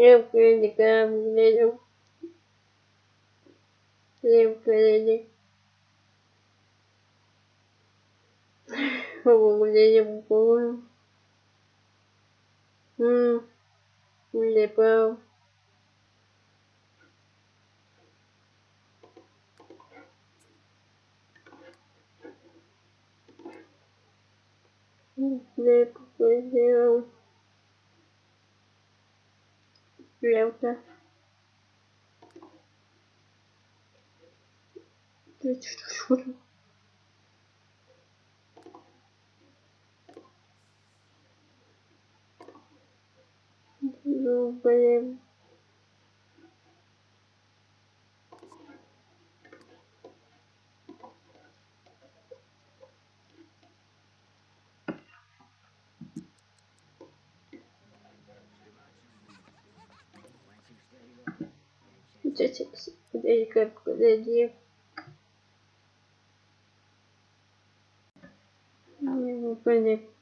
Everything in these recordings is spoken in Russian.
Я критика глядел. Я критик. Глядел, помню. М. Не прав. Не поглядел. Что, что? Ну, блин. Где где Не понятно.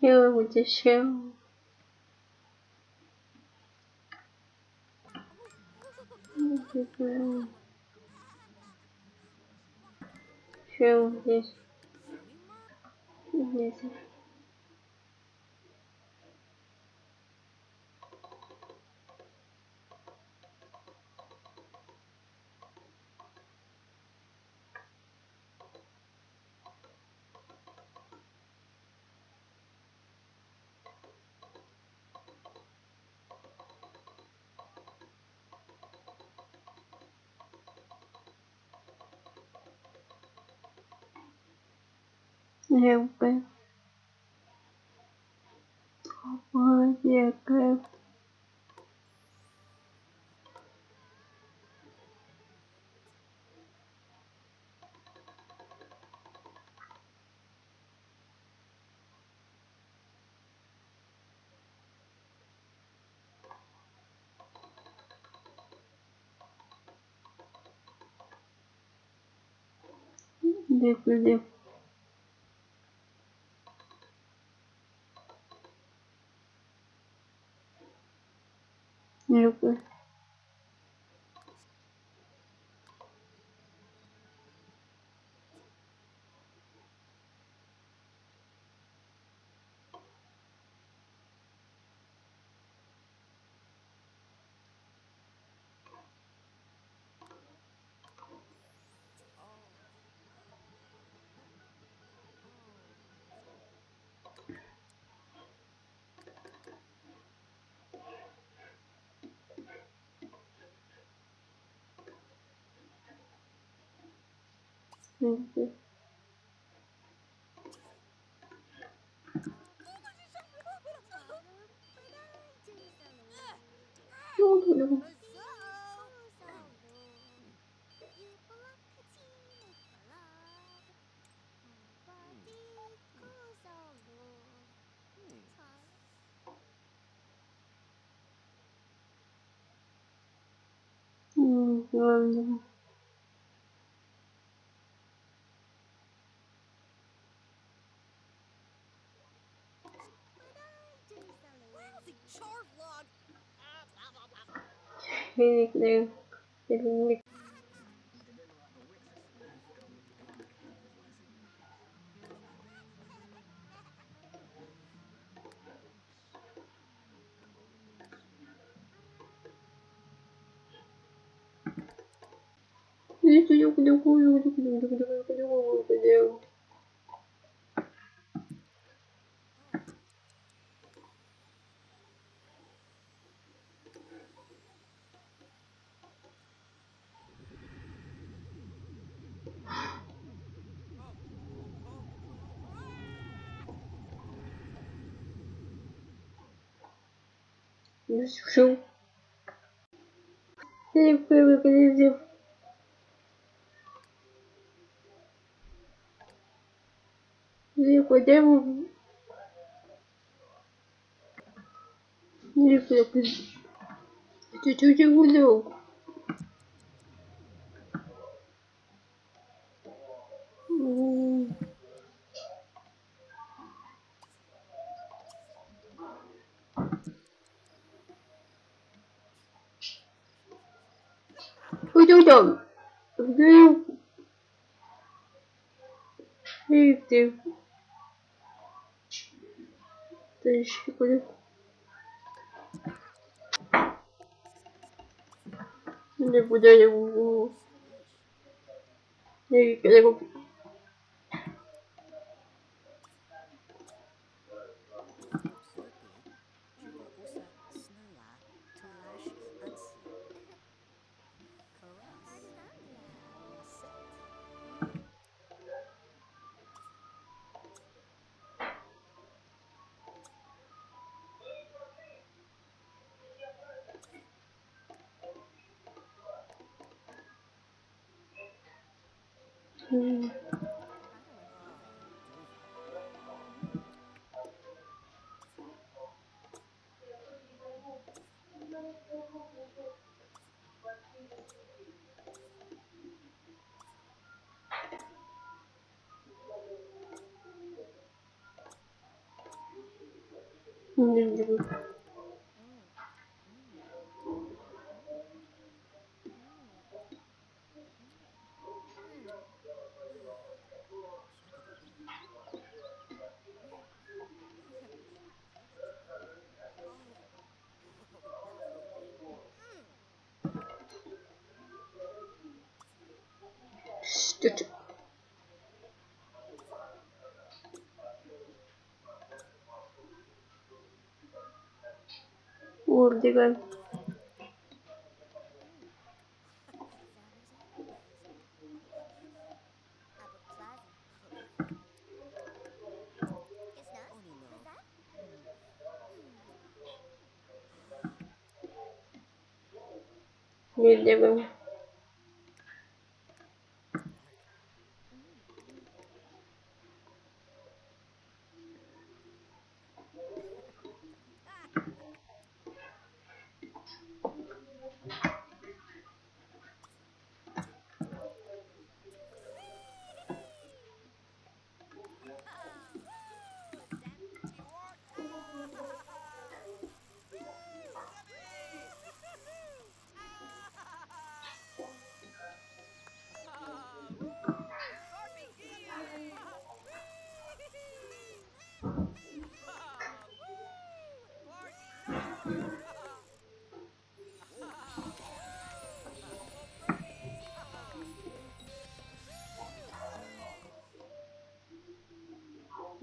Я еще. Что здесь? Здесь. Якби. Яке. Дякую. Не люблю. Не Neyse. Ne oldu öyle bu? Hmm, gördüm. Финик. Шел. Я не Ele podemos. Ele podemos. Чуть-чуть гулял. Уйдем. Где? Эй, ты. Еще куда? Не буду его. Не его. 음. 음, 음, 음. olur деген не делаем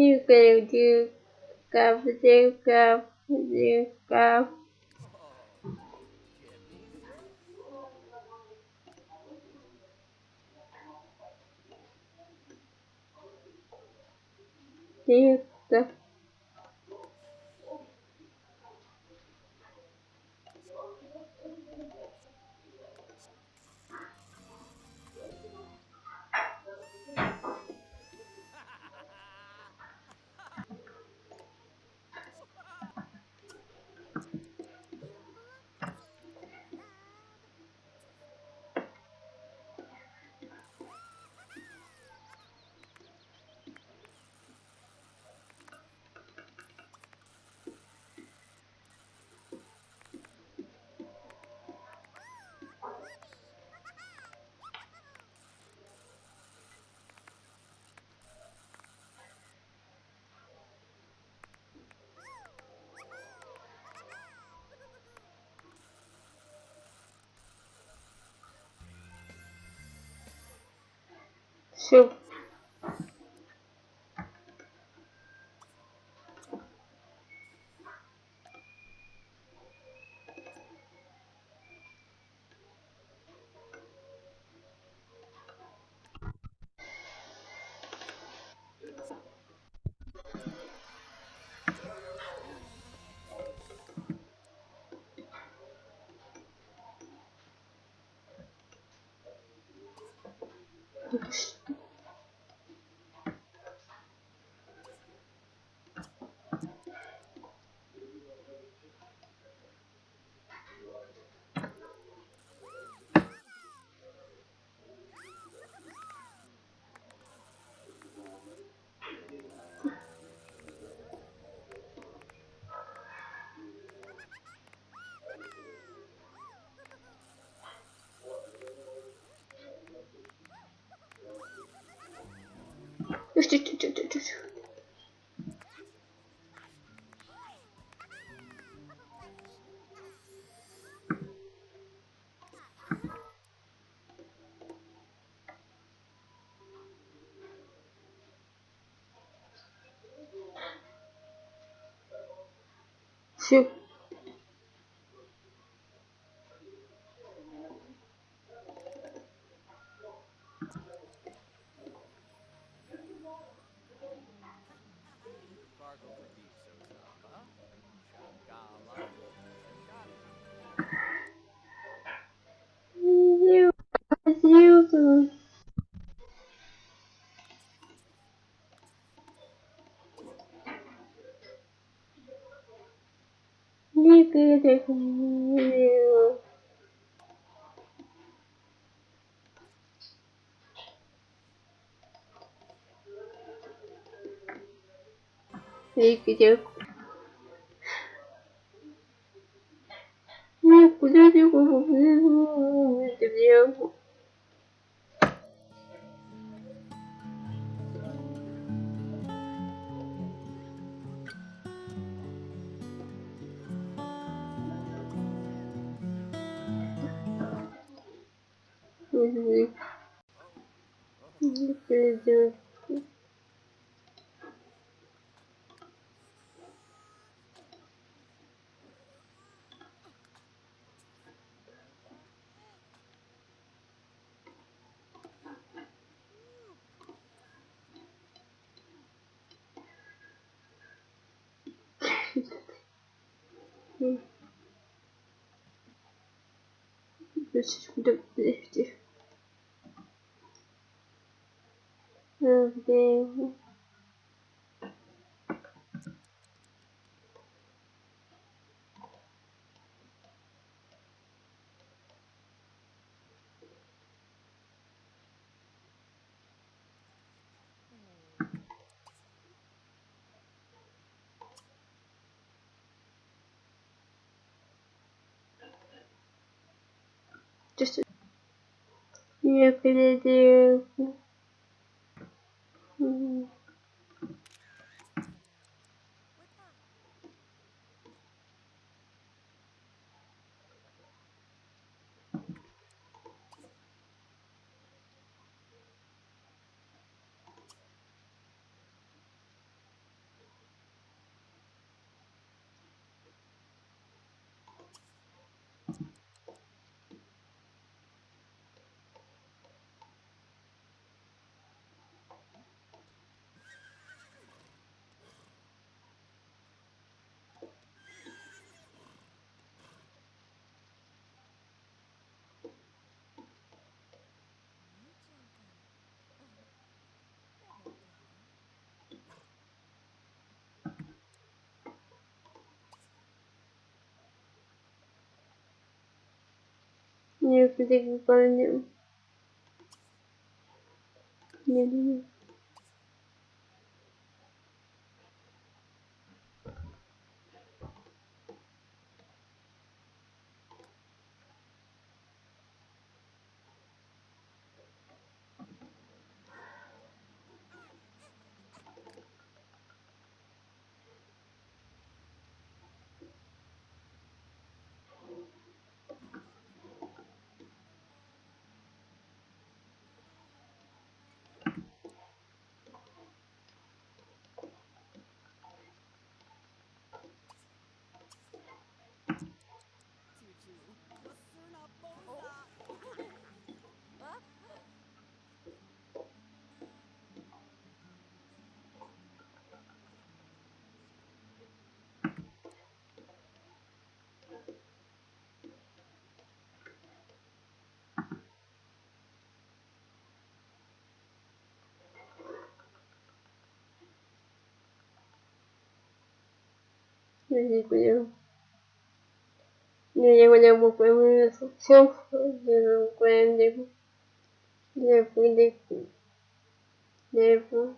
Nuclear nuke grab the up, grab. up. Nuke up. aconteceu? Никак, никак, никак. Никак. Все. Все. Никита. Никита. Ну, куда ты его This is the 50. Я Я переговорю. Не думаю. Я не понял. Не, я не могу появиться. Все, я не могу. Я не могу.